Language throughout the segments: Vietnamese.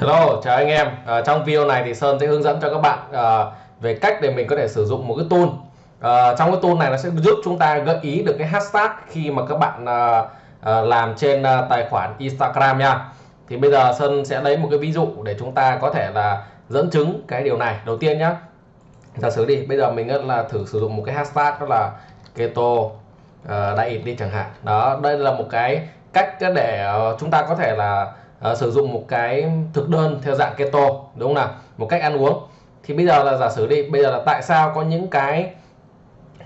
Hello, chào anh em. À, trong video này thì Sơn sẽ hướng dẫn cho các bạn à, về cách để mình có thể sử dụng một cái tool. À, trong cái tool này nó sẽ giúp chúng ta gợi ý được cái hashtag khi mà các bạn à, à, làm trên à, tài khoản Instagram nha. Thì bây giờ Sơn sẽ lấy một cái ví dụ để chúng ta có thể là dẫn chứng cái điều này. Đầu tiên nhá. Giả sử đi, bây giờ mình là thử sử dụng một cái hashtag đó là keto à, diet đi chẳng hạn. Đó, đây là một cái cách để chúng ta có thể là uh, sử dụng một cái thực đơn theo dạng keto đúng không nào? Một cách ăn uống. Thì bây giờ là giả sử đi bây giờ là tại sao có những cái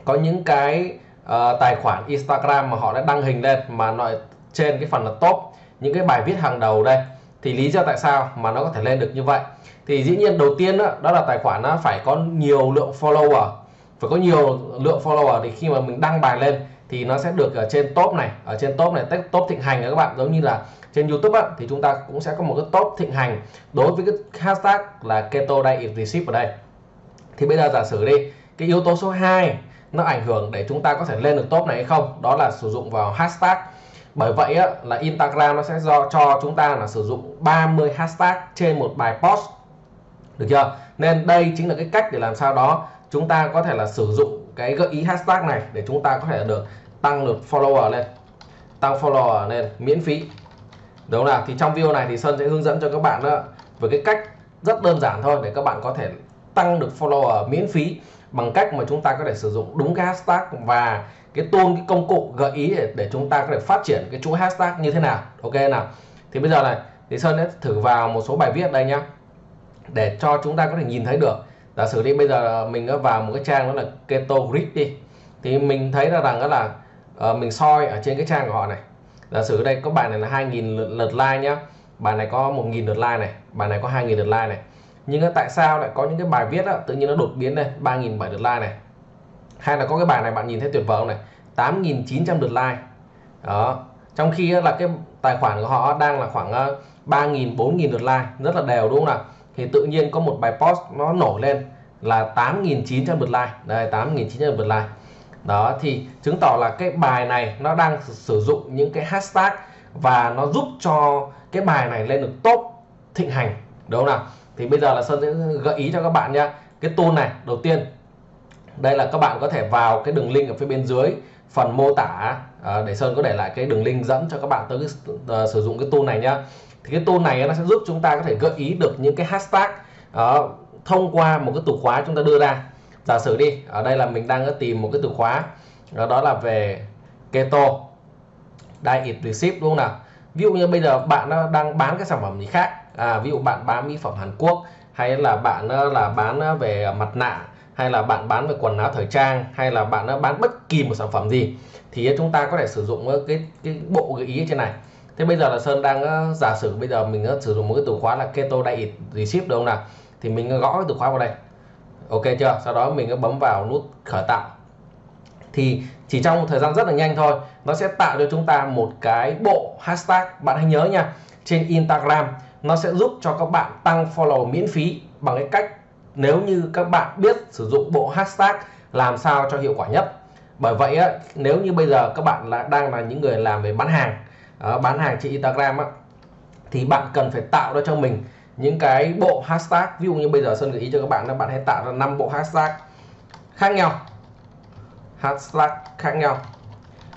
có những cái uh, tài khoản Instagram mà họ đã đăng hình lên mà nói trên cái phần là top những cái bài viết hàng đầu đây? Thì lý do tại sao mà nó có thể lên được như vậy? Thì dĩ nhiên đầu tiên đó, đó là tài khoản nó phải có nhiều lượng follower. Phải có nhiều lượng follower thì khi mà mình đăng bài lên thì nó sẽ được ở trên top này ở trên top này top thịnh hành các bạn giống như là trên YouTube á, thì chúng ta cũng sẽ có một cái top thịnh hành đối với cái hashtag là keto diet recipe ở đây. Thì bây giờ giả sử đi cái yếu tố số 2 nó ảnh hưởng để chúng ta có thể lên được top này hay không? Đó là sử dụng vào hashtag. Bởi vậy á, là Instagram nó sẽ do cho chúng ta là sử dụng 30 hashtag trên một bài post. Được chưa? Nên đây chính là cái cách để làm sao đó chúng ta có thể là sử dụng cái gợi ý hashtag này để chúng ta có thể được tăng lượt follower lên. Tăng follower lên miễn phí đúng không nào? Thì trong video này thì Sơn sẽ hướng dẫn cho các bạn đó với cái cách rất đơn giản thôi để các bạn có thể tăng được follower miễn phí bằng cách mà chúng ta có thể sử dụng đúng cái hashtag và cái tool cái công cụ gợi ý để, để chúng ta có thể phát triển cái chuỗi hashtag như thế nào. Ok nào? Thì bây giờ này thì Sơn sẽ thử vào một số bài viết đây nhá để cho chúng ta có thể nhìn thấy được. Giả sử đi bây giờ mình đã vào một cái trang đó là keto grid đi thì mình thấy là rằng đó là uh, mình soi ở trên cái trang của họ này giả sử đây có bài này là 2.000 lượt, lượt like nhá. Bài này có 1.000 lượt like này bài này có 2.000 lượt like này. Nhưng tại sao lại có những cái bài viết đó, tự nhiên nó đột biến này 3.700 lượt like này? Hay là có cái bài này bạn nhìn thấy tuyệt vời không này? 8.900 lượt like. Đó. Trong khi là cái tài khoản của họ đang là khoảng 3.000 4.000 lượt like rất là đều đúng không nào? Thì tự nhiên có một bài post nó nổi lên là 8.900 lượt like. Đây 8.900 lượt like đó thì chứng tỏ là cái bài này nó đang sử dụng những cái hashtag và nó giúp cho cái bài này lên được top thịnh hành đúng không nào? Thì bây giờ là sơn sẽ gợi ý cho các bạn nhé cái tool này đầu tiên đây là các bạn có thể vào cái đường link ở phía bên dưới phần mô tả à, để sơn có để lại cái đường link dẫn cho các bạn tới cái, uh, sử dụng cái tool này nhá. Thì cái tool này nó sẽ giúp chúng ta có thể gợi ý được những cái hashtag uh, thông qua một cái từ khóa chúng ta đưa ra giả sử đi ở đây là mình đang tìm một cái từ khóa đó là về keto diet recipe đúng không nào? Ví dụ như bây giờ bạn đang bán cái sản phẩm gì khác à, ví dụ bạn bán mỹ phẩm Hàn Quốc hay là bạn là bán về mặt nạ hay là bạn bán về quần áo thời trang hay là bạn bán bất kỳ một sản phẩm gì thì chúng ta có thể sử dụng cái cái bộ gợi ý trên này. Thế bây giờ là Sơn đang ờ, giả sử bây giờ mình ờ, sử dụng một cái từ khóa là keto diet recipe đúng không nào? Thì mình gõ cái từ khóa vào đây ok chưa? Sau đó mình bấm vào nút khởi tạo. Thì chỉ trong một thời gian rất là nhanh thôi nó sẽ tạo cho chúng ta một cái bộ hashtag bạn hãy nhớ nha trên Instagram. Nó sẽ giúp cho các bạn tăng follow miễn phí bằng cái cách nếu như các bạn biết sử dụng bộ hashtag làm sao cho hiệu quả nhất. Bởi vậy á, nếu như bây giờ các bạn là đang là những người làm về bán hàng ờ, bán hàng trên Instagram á, thì bạn cần phải tạo ra cho mình những cái bộ hashtag ví dụ như bây giờ Sơn gợi ý cho các bạn là bạn hãy tạo ra 5 bộ hashtag khác nhau. Hashtag khác nhau.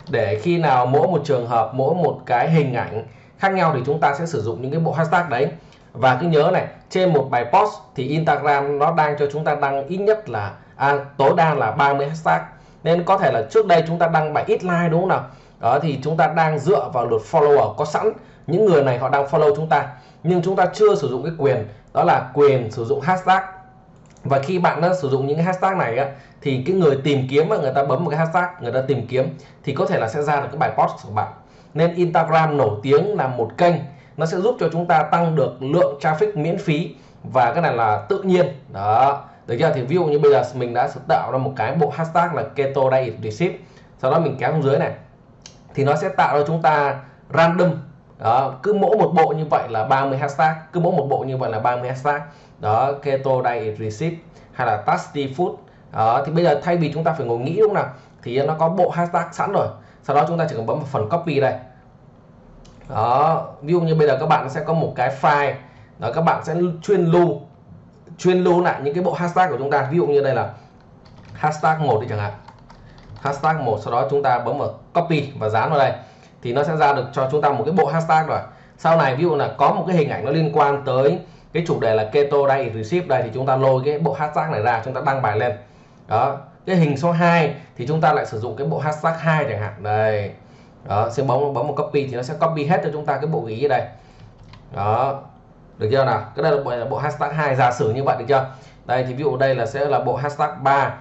Để khi nào mỗi một trường hợp mỗi một cái hình ảnh khác nhau thì chúng ta sẽ sử dụng những cái bộ hashtag đấy. Và cứ nhớ này trên một bài post thì Instagram nó đang cho chúng ta đăng ít nhất là à, tối đa là 30 hashtag. Nên có thể là trước đây chúng ta đăng bài ít like đúng không nào? Đó thì chúng ta đang dựa vào luật follower có sẵn những người này họ đang follow chúng ta nhưng chúng ta chưa sử dụng cái quyền đó là quyền sử dụng hashtag. Và khi bạn đã sử dụng những hashtag này á, thì cái người tìm kiếm mà người ta bấm một cái hashtag người ta tìm kiếm thì có thể là sẽ ra được cái bài post của bạn. Nên Instagram nổi tiếng là một kênh nó sẽ giúp cho chúng ta tăng được lượng traffic miễn phí và cái này là tự nhiên. Đó. Được chưa? Thì ví dụ như bây giờ mình đã tạo ra một cái bộ hashtag là keto diet recipe sau đó mình kéo xuống dưới này thì nó sẽ tạo ra chúng ta random đó, cứ mỗi một bộ như vậy là 30 hashtag, cứ mỗi một bộ như vậy là 30 hashtag. Đó, keto diet receipt hay là tasty food. Đó, thì bây giờ thay vì chúng ta phải ngồi nghĩ đúng không nào, thì nó có bộ hashtag sẵn rồi. Sau đó chúng ta chỉ cần bấm vào phần copy đây. Đó, ví dụ như bây giờ các bạn sẽ có một cái file, đó, các bạn sẽ chuyên lưu chuyên lưu lại những cái bộ hashtag của chúng ta. Ví dụ như đây là hashtag một đi chẳng hạn. Hashtag một, sau đó chúng ta bấm vào copy và dán vào đây thì nó sẽ ra được cho chúng ta một cái bộ hashtag rồi. Sau này ví dụ là có một cái hình ảnh nó liên quan tới cái chủ đề là keto diet receipt đây thì chúng ta lôi cái bộ hashtag này ra chúng ta đăng bài lên. Đó cái hình số 2 thì chúng ta lại sử dụng cái bộ hashtag 2 chẳng hạn. Đây đó sẽ bấm bấm một copy thì nó sẽ copy hết cho chúng ta cái bộ ý ở đây. Đó được chưa nào? Cái đây là bộ, là bộ hashtag 2 giả sử như vậy được chưa? Đây thì ví dụ đây là sẽ là bộ hashtag 3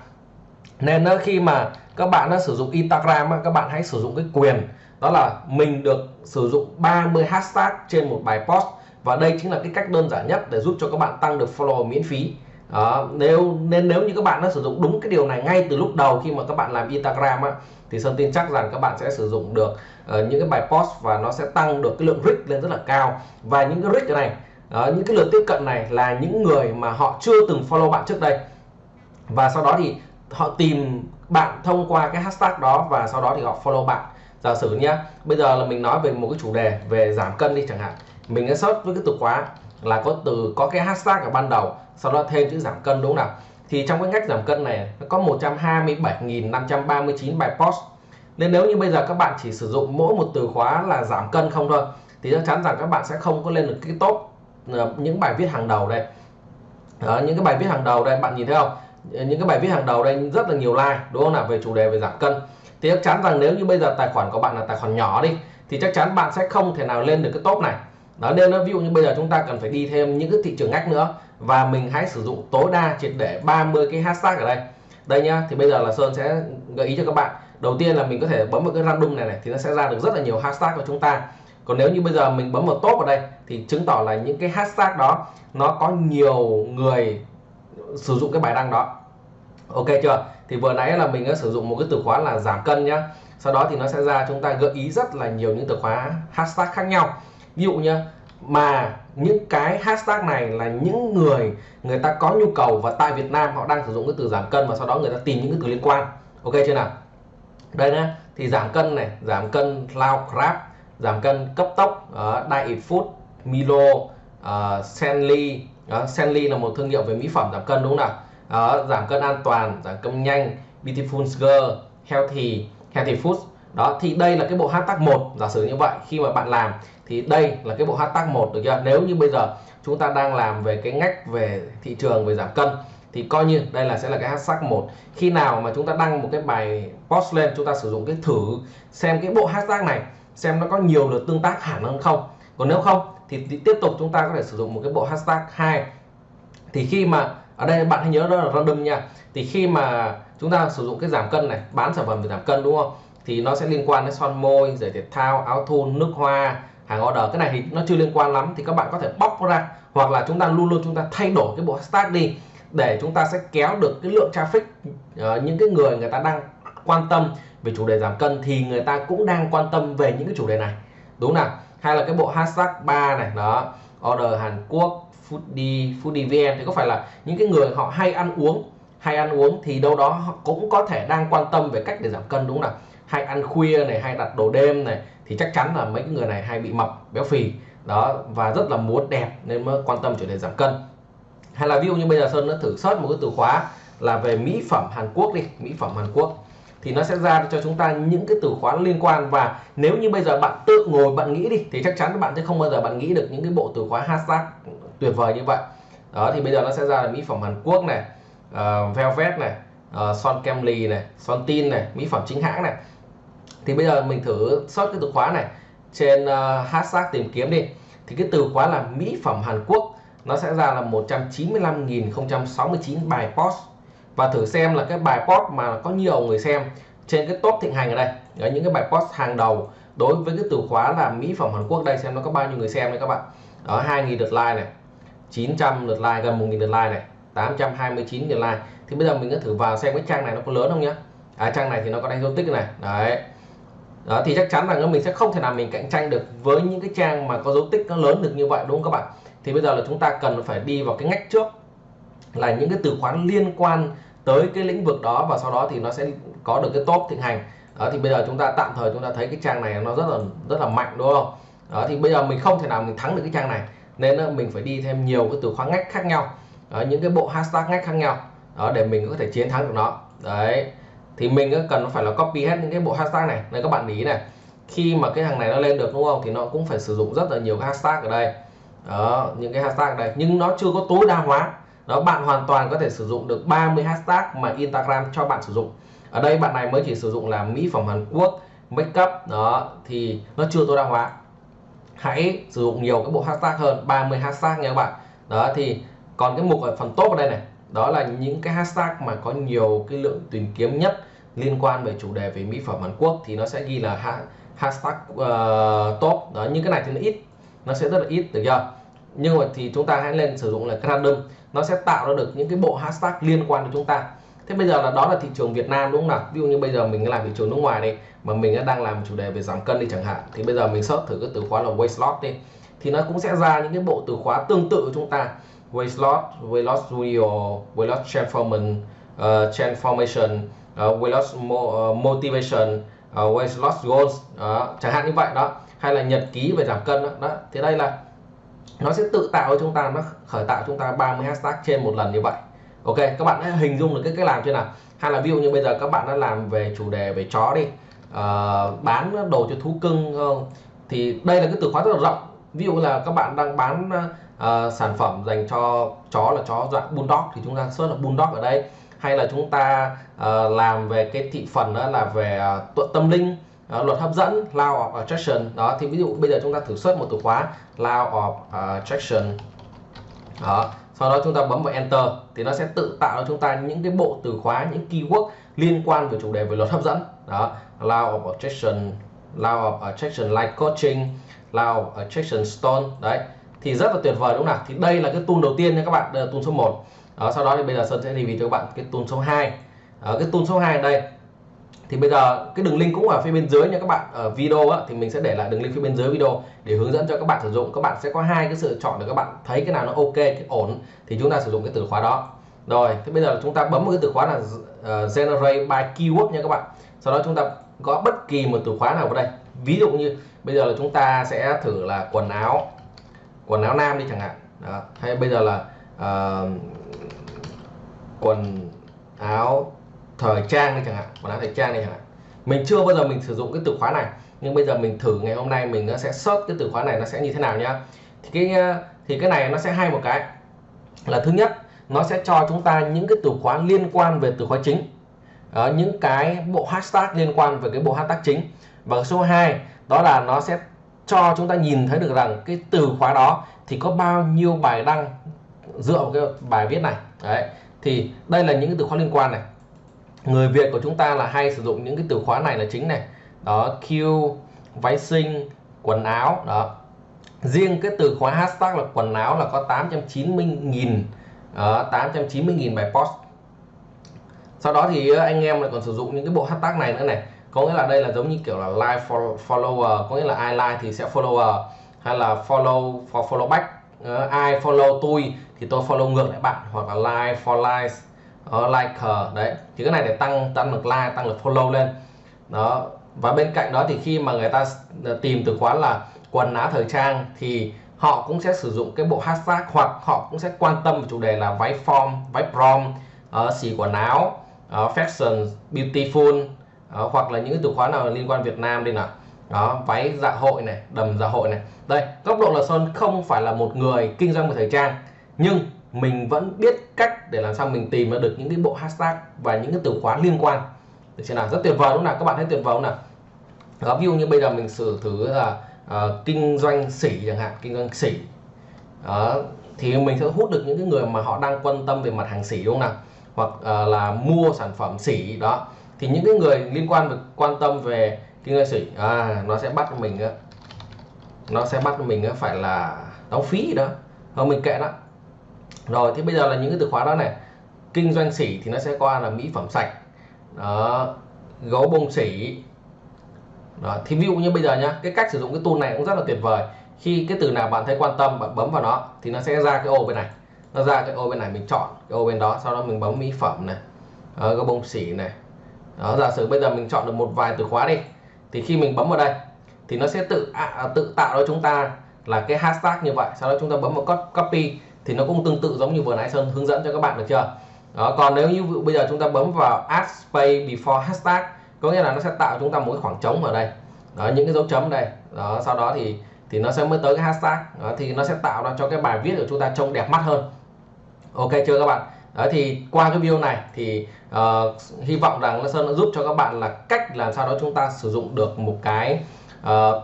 nên nó khi mà các bạn nó sử dụng Instagram các bạn hãy sử dụng cái quyền đó là mình được sử dụng 30 hashtag trên một bài post. Và đây chính là cái cách đơn giản nhất để giúp cho các bạn tăng được follow miễn phí. Đó, nếu nên nếu như các bạn đã sử dụng đúng cái điều này ngay từ lúc đầu khi mà các bạn làm Instagram á, thì Sơn tin chắc rằng các bạn sẽ sử dụng được uh, những cái bài post và nó sẽ tăng được cái lượng reach lên rất là cao. Và những cái reach này uh, những cái lượt tiếp cận này là những người mà họ chưa từng follow bạn trước đây. Và sau đó thì họ tìm bạn thông qua cái hashtag đó và sau đó thì họ follow bạn giả sử nhé bây giờ là mình nói về một cái chủ đề về giảm cân đi chẳng hạn. Mình sẽ search với cái từ khóa là có từ có cái hashtag ở ban đầu sau đó thêm chữ giảm cân đúng không nào? Thì trong cái ngách giảm cân này nó có 127.539 bài post. Nên nếu như bây giờ các bạn chỉ sử dụng mỗi một từ khóa là giảm cân không thôi thì chắc chắn rằng các bạn sẽ không có lên được cái top ờ, những bài viết hàng đầu đây. Đó, những cái bài viết hàng đầu đây bạn nhìn thấy không? Những cái bài viết hàng đầu đây, rất là nhiều like, đúng không nào? Về chủ đề về giảm cân. Thì chắc chắn rằng nếu như bây giờ tài khoản của bạn là tài khoản nhỏ đi, thì chắc chắn bạn sẽ không thể nào lên được cái top này. Đó nên nó ví dụ như bây giờ chúng ta cần phải đi thêm những cái thị trường ngách nữa, và mình hãy sử dụng tối đa triệt để 30 cái hashtag ở đây. Đây nhá, thì bây giờ là Sơn sẽ gợi ý cho các bạn. Đầu tiên là mình có thể bấm vào cái random này này, thì nó sẽ ra được rất là nhiều hashtag của chúng ta. Còn nếu như bây giờ mình bấm vào top ở đây, thì chứng tỏ là những cái hashtag đó, nó có nhiều người sử dụng cái bài đăng đó. Ok chưa? Thì vừa nãy là mình đã sử dụng một cái từ khóa là giảm cân nhá. Sau đó thì nó sẽ ra chúng ta gợi ý rất là nhiều những từ khóa hashtag khác nhau. Ví dụ như mà những cái hashtag này là những người người ta có nhu cầu và tại Việt Nam họ đang sử dụng cái từ giảm cân và sau đó người ta tìm những cái từ liên quan. Ok chưa nào? Đây nhá thì giảm cân này giảm cân lao crab giảm cân cấp tốc uh, diet food Milo ờ, uh, Senly đó, Senly là một thương hiệu về mỹ phẩm giảm cân đúng không nào? Đó, giảm cân an toàn giảm cân nhanh beautiful girl healthy healthy food đó thì đây là cái bộ hashtag một giả sử như vậy khi mà bạn làm thì đây là cái bộ hashtag một được chưa? Nếu như bây giờ chúng ta đang làm về cái ngách về thị trường về giảm cân thì coi như đây là sẽ là cái hashtag một. Khi nào mà chúng ta đăng một cái bài post lên chúng ta sử dụng cái thử xem cái bộ hashtag này xem nó có nhiều lượt tương tác hẳn hơn không. Còn nếu không thì, thì tiếp tục chúng ta có thể sử dụng một cái bộ hashtag 2 thì khi mà ở đây bạn hãy nhớ đó là random nha. Thì khi mà chúng ta sử dụng cái giảm cân này bán sản phẩm về giảm cân đúng không? Thì nó sẽ liên quan đến son môi giày thể thao áo thun nước hoa hàng order. Cái này thì nó chưa liên quan lắm thì các bạn có thể bóc ra. Hoặc là chúng ta luôn luôn chúng ta thay đổi cái bộ hashtag đi để chúng ta sẽ kéo được cái lượng traffic uh, những cái người người ta đang quan tâm về chủ đề giảm cân thì người ta cũng đang quan tâm về những cái chủ đề này. Đúng nào? Hay là cái bộ hashtag 3 này, đó, order Hàn Quốc, foodie foodie vn thì có phải là những cái người họ hay ăn uống, hay ăn uống thì đâu đó họ cũng có thể đang quan tâm về cách để giảm cân, đúng không nào? Hay ăn khuya này, hay đặt đồ đêm này, thì chắc chắn là mấy cái người này hay bị mập, béo phì, đó, và rất là muốn đẹp nên mới quan tâm chủ đề giảm cân. Hay là ví dụ như bây giờ sơn nó thử search một cái từ khóa là về mỹ phẩm Hàn Quốc đi, mỹ phẩm Hàn Quốc thì nó sẽ ra cho chúng ta những cái từ khóa liên quan. Và nếu như bây giờ bạn tự ngồi bạn nghĩ đi thì chắc chắn các bạn sẽ không bao giờ bạn nghĩ được những cái bộ từ khóa hashtag tuyệt vời như vậy. Đó thì bây giờ nó sẽ ra là mỹ phẩm Hàn Quốc này uh, Velvet này uh, Son lì này Son Tin này mỹ phẩm chính hãng này. Thì bây giờ mình thử search cái từ khóa này trên uh, hashtag tìm kiếm đi. Thì cái từ khóa là mỹ phẩm Hàn Quốc nó sẽ ra là 195.069 bài post và thử xem là cái bài post mà có nhiều người xem trên cái top thịnh hành ở đây. Ở những cái bài post hàng đầu đối với cái từ khóa là mỹ phẩm Hàn Quốc đây xem nó có bao nhiêu người xem đấy các bạn. Ở 2.000 lượt like này 900 lượt like gần 1.000 lượt like này 829 lượt like. Thì bây giờ mình cứ thử vào xem cái trang này nó có lớn không nhá. À, trang này thì nó có đánh dấu tích này đấy. Đó thì chắc chắn là mình sẽ không thể nào mình cạnh tranh được với những cái trang mà có dấu tích nó lớn được như vậy đúng không các bạn? Thì bây giờ là chúng ta cần phải đi vào cái ngách trước là những cái từ khóa liên quan tới cái lĩnh vực đó và sau đó thì nó sẽ có được cái top thịnh hành. Đó thì bây giờ chúng ta tạm thời chúng ta thấy cái trang này nó rất là rất là mạnh đúng không? Đó thì bây giờ mình không thể nào mình thắng được cái trang này nên mình phải đi thêm nhiều cái từ khóa ngách khác nhau. Đó, những cái bộ hashtag ngách khác nhau đó để mình có thể chiến thắng được nó. Đấy thì mình cần phải là copy hết những cái bộ hashtag này. Này các bạn ý này khi mà cái hàng này nó lên được đúng không? Thì nó cũng phải sử dụng rất là nhiều cái hashtag ở đây. Đó những cái hashtag ở đây. Nhưng nó chưa có tối đa hóa đó bạn hoàn toàn có thể sử dụng được 30 hashtag mà Instagram cho bạn sử dụng. Ở đây bạn này mới chỉ sử dụng là mỹ phẩm Hàn Quốc makeup đó thì nó chưa tối đa hóa. Hãy sử dụng nhiều cái bộ hashtag hơn 30 hashtag nha các bạn. Đó thì còn cái mục ở phần top ở đây này đó là những cái hashtag mà có nhiều cái lượng tìm kiếm nhất liên quan về chủ đề về mỹ phẩm Hàn Quốc thì nó sẽ ghi là hashtag uh, top. Đó như cái này thì nó ít nó sẽ rất là ít được chưa? Nhưng mà thì chúng ta hãy lên sử dụng là random nó sẽ tạo ra được những cái bộ hashtag liên quan đến chúng ta. Thế bây giờ là đó là thị trường Việt Nam đúng không nào? Ví dụ như bây giờ mình làm thị trường nước ngoài đi mà mình đang làm chủ đề về giảm cân đi chẳng hạn thì bây giờ mình search thử cái từ khóa là weight loss đi thì nó cũng sẽ ra những cái bộ từ khóa tương tự của chúng ta. Weight loss weight loss video weight loss transformation uh, transformation uh, weight loss mo uh, motivation uh, weight loss goals uh, chẳng hạn như vậy đó. Hay là nhật ký về giảm cân đó, đó. thì đây là nó sẽ tự tạo cho chúng ta nó khởi tạo chúng ta 30 hashtag trên một lần như vậy. Ok các bạn hãy hình dung được cái cách làm chưa nào? Hay là ví dụ như bây giờ các bạn đã làm về chủ đề về chó đi. Uh, bán đồ cho thú cưng uh, thì đây là cái từ khóa rất là rộng. Ví dụ là các bạn đang bán uh, sản phẩm dành cho chó là chó dạng bulldog thì chúng ta search là bulldog ở đây. Hay là chúng ta uh, làm về cái thị phần đó là về uh, tâm linh đó, luật hấp dẫn law of attraction. Đó thì ví dụ bây giờ chúng ta thử xuất một từ khóa law of attraction. Đó sau đó chúng ta bấm vào enter thì nó sẽ tự tạo cho chúng ta những cái bộ từ khóa những keyword liên quan về chủ đề về luật hấp dẫn. Đó law of attraction law of attraction like coaching law of attraction stone. Đấy thì rất là tuyệt vời đúng không nào? Thì đây là cái tool đầu tiên nha các bạn đây là tool số 1 đó, sau đó thì bây giờ Sơn sẽ review cho các bạn cái tool số 2 đó, cái tool số 2 ở đây thì bây giờ cái đường link cũng ở phía bên dưới nha các bạn ở video á, thì mình sẽ để lại đường link phía bên dưới video để hướng dẫn cho các bạn sử dụng. Các bạn sẽ có hai cái sự chọn để các bạn thấy cái nào nó ok cái ổn thì chúng ta sử dụng cái từ khóa đó. Rồi thế bây giờ chúng ta bấm một cái từ khóa là uh, generate by keyword nha các bạn. Sau đó chúng ta có bất kỳ một từ khóa nào vào đây. Ví dụ như bây giờ là chúng ta sẽ thử là quần áo quần áo nam đi chẳng hạn. Đó. hay bây giờ là uh, quần áo thời trang đi chẳng hạn quần áo thời trang đi chẳng hạn. Mình chưa bao giờ mình sử dụng cái từ khóa này nhưng bây giờ mình thử ngày hôm nay mình sẽ search cái từ khóa này nó sẽ như thế nào nhá. Thì cái ờ, thì cái này nó sẽ hay một cái là thứ nhất nó sẽ cho chúng ta những cái từ khóa liên quan về từ khóa chính. Đó, những cái bộ hashtag liên quan về cái bộ hashtag chính. Và số 2 đó là nó sẽ cho chúng ta nhìn thấy được rằng cái từ khóa đó thì có bao nhiêu bài đăng dựa vào cái bài viết này. Đấy thì đây là những cái từ khóa liên quan này người Việt của chúng ta là hay sử dụng những cái từ khóa này là chính này. Đó Q váy sinh quần áo đó. Riêng cái từ khóa hashtag là quần áo là có 890.000 uh, 890.000 bài post. Sau đó thì anh em lại còn sử dụng những cái bộ hashtag này nữa này. Có nghĩa là đây là giống như kiểu là like for follower có nghĩa là ai like thì sẽ follower hay là follow for follow back. Uh, ai follow tôi thì tôi follow ngược lại bạn hoặc là like for likes uh, like đấy thì cái này để tăng tăng lượt like tăng lượt follow lên. Đó và bên cạnh đó thì khi mà người ta ờ, tìm từ khóa là quần áo thời trang thì họ cũng sẽ sử dụng cái bộ hashtag hoặc họ cũng sẽ quan tâm chủ đề là váy form váy prom uh, xì quần áo uh, fashion beautiful uh, hoặc là những từ khóa nào liên quan Việt Nam đi nào. Đó váy dạ hội này đầm dạ hội này. Đây góc độ là Sơn không phải là một người kinh doanh về thời trang nhưng mình vẫn biết cách để làm sao mình tìm ra được những cái bộ hashtag và những cái từ khóa liên quan. Được chưa nào? Rất tuyệt vời đúng không nào? Các bạn thấy tuyệt vời không nào? Đó, ví dụ như bây giờ mình sử thử là uh, kinh doanh sỉ chẳng hạn kinh doanh sỉ. Đó, thì mình sẽ hút được những cái người mà họ đang quan tâm về mặt hàng sỉ đúng không nào? Hoặc uh, là mua sản phẩm sỉ đó. Thì những cái người liên quan về quan tâm về kinh doanh sỉ à, nó sẽ bắt mình nó sẽ bắt mình phải là đóng phí đó. Thôi mình kệ đó rồi thì bây giờ là những cái từ khóa đó này. Kinh doanh sỉ thì nó sẽ qua là mỹ phẩm sạch. Đó gấu bông sỉ. Đó. thì ví dụ như bây giờ nhá cái cách sử dụng cái tool này cũng rất là tuyệt vời. Khi cái từ nào bạn thấy quan tâm bạn bấm vào nó thì nó sẽ ra cái ô bên này. Nó ra cái ô bên này mình chọn cái ô bên đó sau đó mình bấm mỹ phẩm này. Đó, gấu bông sỉ này. Đó giả sử bây giờ mình chọn được một vài từ khóa đi thì khi mình bấm vào đây thì nó sẽ tự à, tự tạo cho chúng ta là cái hashtag như vậy. Sau đó chúng ta bấm vào copy thì nó cũng tương tự giống như vừa nãy Sơn hướng dẫn cho các bạn được chưa? Đó, còn nếu như bây giờ chúng ta bấm vào add space before hashtag có nghĩa là nó sẽ tạo chúng ta một cái khoảng trống ở đây. Đó, những cái dấu chấm đây. Đó sau đó thì thì nó sẽ mới tới cái hashtag. Đó, thì nó sẽ tạo ra cho cái bài viết của chúng ta trông đẹp mắt hơn. Ok chưa các bạn? Đó thì qua cái video này thì uh, hy vọng rằng nó Sơn đã giúp cho các bạn là cách làm sao đó chúng ta sử dụng được một cái uh,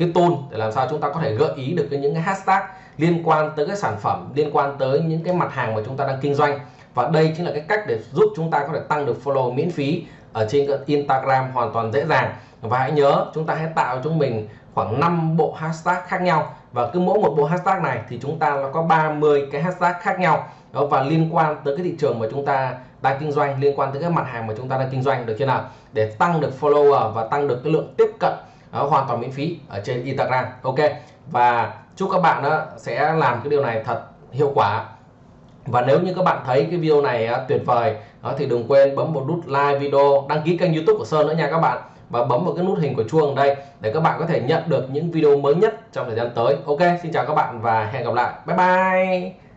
cái tool để làm sao chúng ta có thể gợi ý được cái những cái hashtag liên quan tới cái sản phẩm, liên quan tới những cái mặt hàng mà chúng ta đang kinh doanh. Và đây chính là cái cách để giúp chúng ta có thể tăng được follow miễn phí ở trên Instagram hoàn toàn dễ dàng. Và hãy nhớ, chúng ta hãy tạo cho mình khoảng 5 bộ hashtag khác nhau. Và cứ mỗi một bộ hashtag này thì chúng ta nó có 30 cái hashtag khác nhau. Đó, và liên quan tới cái thị trường mà chúng ta đang kinh doanh, liên quan tới cái mặt hàng mà chúng ta đang kinh doanh, được chưa nào? Để tăng được follower và tăng được cái lượng tiếp cận đó, hoàn toàn miễn phí ở trên Instagram. Ok. Và chúc các bạn đó sẽ làm cái điều này thật hiệu quả. Và nếu như các bạn thấy cái video này tuyệt vời đó thì đừng quên bấm một nút like video đăng ký kênh youtube của Sơn nữa nha các bạn. Và bấm vào cái nút hình của chuông đây để các bạn có thể nhận được những video mới nhất trong thời gian tới. Ok xin chào các bạn và hẹn gặp lại. Bye bye.